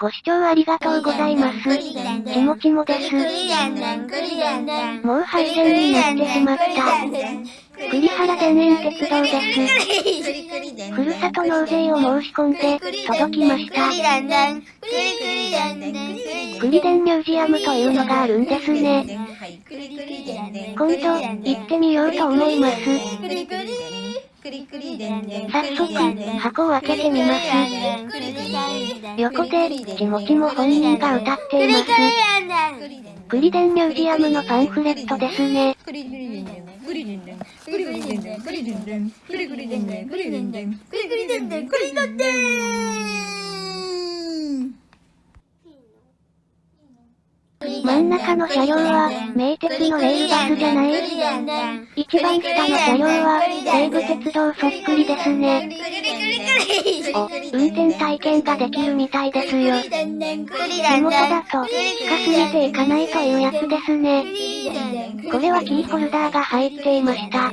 ご視聴ありがとうございます。ちもちもです。もう配線になってしまった。栗原田園鉄道です。ふるさと納税を申し込んで、届きました。栗田ミュージアムというのがあるんですね。今度、行ってみようと思います。早速、箱を開けてみます。横で、ちもちも本人が歌っています。栗田ミュージアムのパンフレットですね。真ん中の車両は、名鉄のレールバスじゃない一番下の車両は、西武鉄道そっくりですね。お、運転体験ができるみたいですよ。地元だと、近すぎていかないというやつですね。これはキーホルダーが入っていました。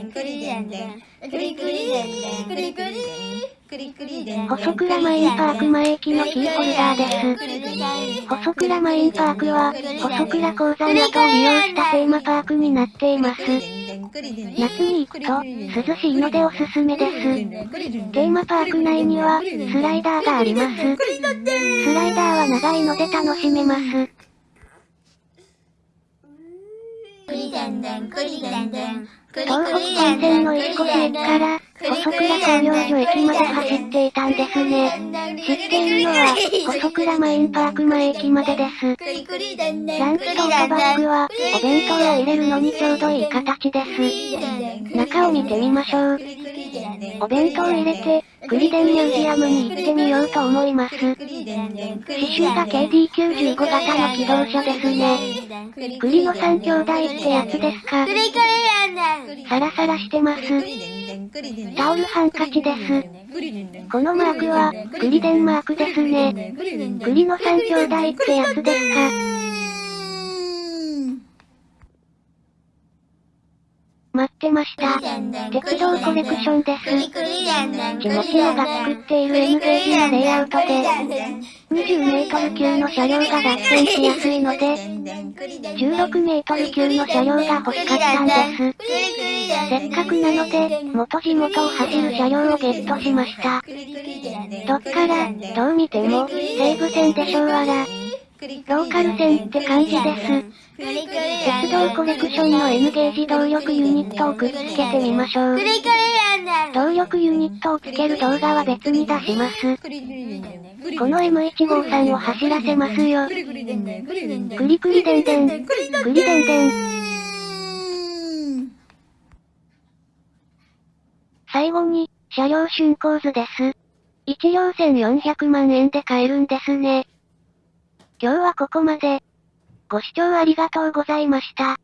細倉マインパーク前駅のキーホルダーです。細倉マインパークは、細倉鉱山などを利用したテーマパークになっています。夏に行くと、涼しいのでおすすめです。テーマパーク内には、スライダーがあります。スライダーは長いので楽しめます。東北本線の石越駅から、細倉工業所駅まで走っていたんですね。知っているのは、細倉マインパーク前駅までです。ランチとオートバッグは、お弁当を入れるのにちょうどいい形です。中を見てみましょう。お弁当を入れて、栗田ミュージアムに行ってみようと思います。刺繍が KD95 型の機動車ですね。栗の三兄弟ってやつですか。サラサラしてます。タオルハンカチです。このマークは、栗田マークですね。栗の三兄弟ってやつですか。ってました。鉄道コレクションです。ちもちもが作っている N ゲージのレイアウトで、20メートル級の車両が脱線しやすいので、16メートル級の車両が欲しかったんです。せっかくなので、元地元を走る車両をゲットしました。どっから、どう見ても、西武線でしょうわら。ローカル線って感じです。鉄道コレクションの N ゲージ動力ユニットをくっつけてみましょう。動力ユニットをつける動画は別に出します。この M153 を走らせますよ。クリクリデンデン。クリデンデン。最後に、車両竣工図です。1両1400万円で買えるんですね。今日はここまで。ご視聴ありがとうございました。